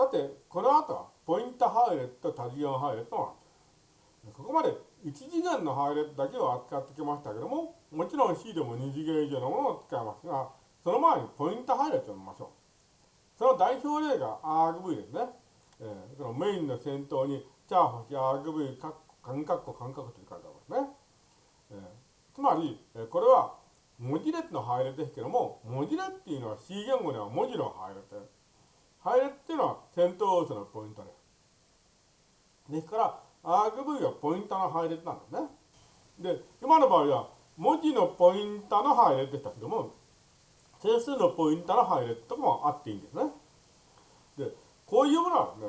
さて、この後は、ポイント配列と多次元配列のここまで1次元の配列だけを扱ってきましたけども、もちろん C でも2次元以上のものを使いますが、その前にポイント配列を見ましょう。その代表例が argv ですね。えー、そのメインの先頭に、チャーホシ argv カンカッコカンカッコと書いてありますね。えー、つまり、えー、これは文字列の配列ですけども、文字列っていうのは C 言語では文字の配列です。配列っていうのは先頭要素のポイントです。ですから、argv はポインタの配列なんですね。で、今の場合は文字のポインタの配列でしたけども、整数のポインタの配列とかもあっていいんですね。で、こういうものはね、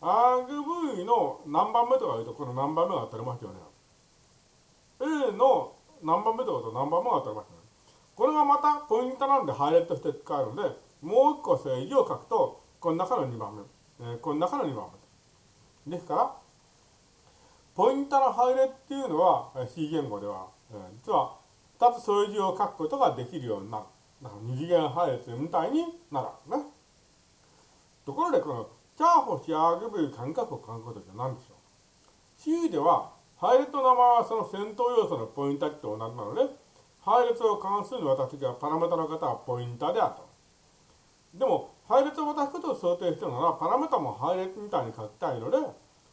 argv の何番目とか言うと、この何番目が当たりますよね。A の何番目とかと何番目が当たりますよね。これがまたポイントなんで配列として使えるので、もう一個正義を書くと、この中の2番目、えー、この中の2番目。ですから、ポイントの配列っていうのは C 言語では、えー、実は2つ数字を書くことができるようになる。だから二次元配列みたいになるわけね。ところでこのチャーホシアーグブル感覚を書くことって何でしょう ?C では配列の名前はその先頭要素のポインターと同じなので、配列を関する私がパラメータの方はポインターであると。でも、配列を渡すことを想定しているなら、パラメータも配列みたいに書きたいので、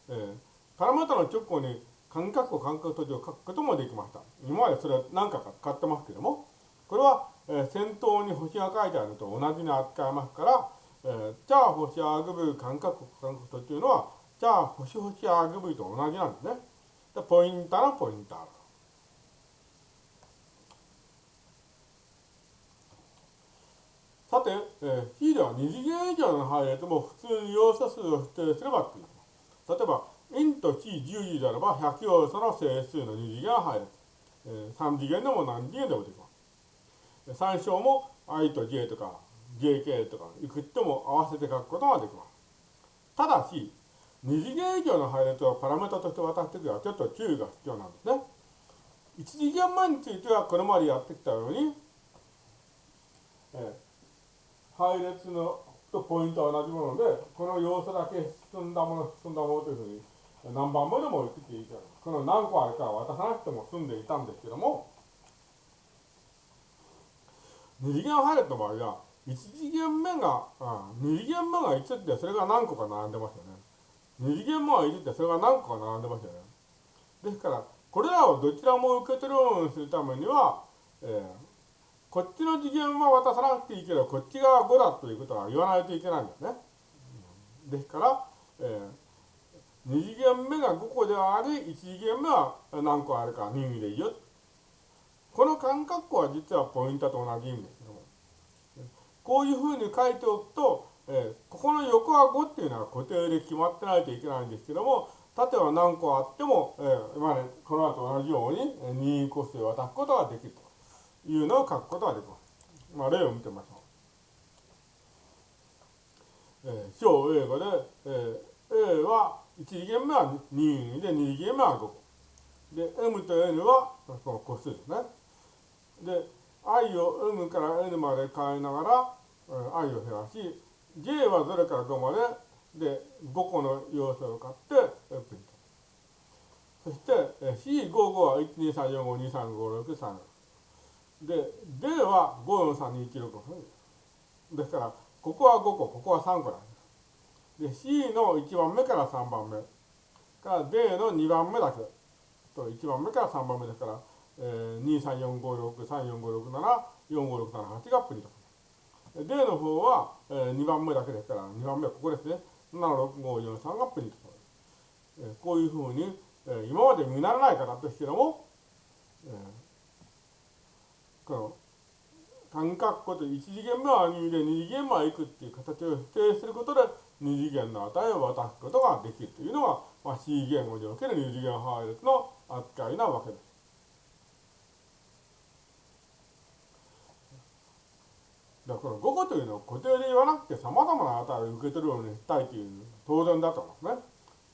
えー、パラメータの直後に間隔を間隔閉じを書くこともできました。今までそれ何回か使ってますけども、これは、えー、先頭に星が書いてあるのと同じに扱いますから、えー、チャー星アーグブ間隔間隔というのは、チャー星星アーグブと同じなんですね。でポインターのポインター。さて、えー、C では二次元以上の配列も普通に要素数を指定すればという。例えば、n と c10 であれば100要素の整数の二次元配列。えー、3次元でも何次元でもできます。参照も i と j とか jk とかいくつも合わせて書くことができます。ただし、二次元以上の配列をパラメータとして渡すときはちょっと注意が必要なんですね。一次元前についてはこれまでやってきたように、えー配列のとポイントは同じもので、この要素だけ進んだもの、進んだものというふうに、何番目でも言っていいから、この何個あるかは渡さなくても済んでいたんですけども、二次元配列の場合は、一次元目が、あ二次元目が1ってそれが何個か並んでますよね。二次元目が1ってそれが何個か並んでますよね。ですから、これらをどちらも受け取るようにするためには、えー、こっちの次元は渡さなくていいけど、こっち側は5だということは言わないといけないんですね。ですから、えー、2次元目が5個ではあり、1次元目は何個あるか任意でいいよ。この間隔は実はポイントと同じ意味ですけども。こういうふうに書いておくと、えー、ここの横は5っていうのは固定で決まってないといけないんですけども、縦は何個あっても、えー、今ね、この後同じように任意個数を渡すことができる。いうのを書くことができます。まあ、例を見てみましょう。えー、小英語で、えー、A は1次元目は2で2次元目は5個。で、M と N はこの個数ですね。で、i を M から N まで変えながら、えー、i を減らし、j は0から5まで、で、5個の要素を買って、プリント。そして、C55 は1、2、3、4、5、2、3、5、6、3。で、D は543216ですから、ここは5個、ここは3個なんです。で、C の1番目から3番目。から D の2番目だけ。と1番目から3番目ですから、えー、234563456745678がプリント。D の方は、えー、2番目だけですから、2番目はここですね。76543がプリント。えー、こういうふうに、えー、今まで見習わない方ですけども、えーこの三角弧と1次元目は2で2次元目はいくっていう形を否定することで2次元の値を渡すことができるというのが、まあ、C 言語における2次元配列の扱いなわけです。だから5個というのは固定で言わなくて様々な値を受け取るようにしたいという当然だと思うんですね。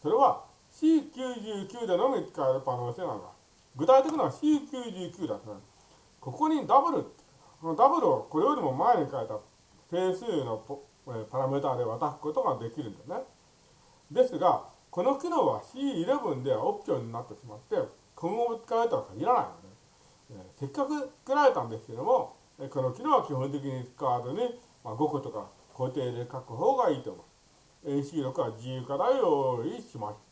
それは C99 でのみ使える可能性なんだ。具体的には C99 だと、ね。ここにダブル、このダブルをこれよりも前に書いた整数のパラメータで渡すことができるんだね。ですが、この機能は C11 ではオプションになってしまって、今後も使われたとは限らないので、せっかく作られたんですけども、この機能は基本的に使わずに、まあ、5個とか固定で書く方がいいと思う。AC6 は自由課題を用意しました。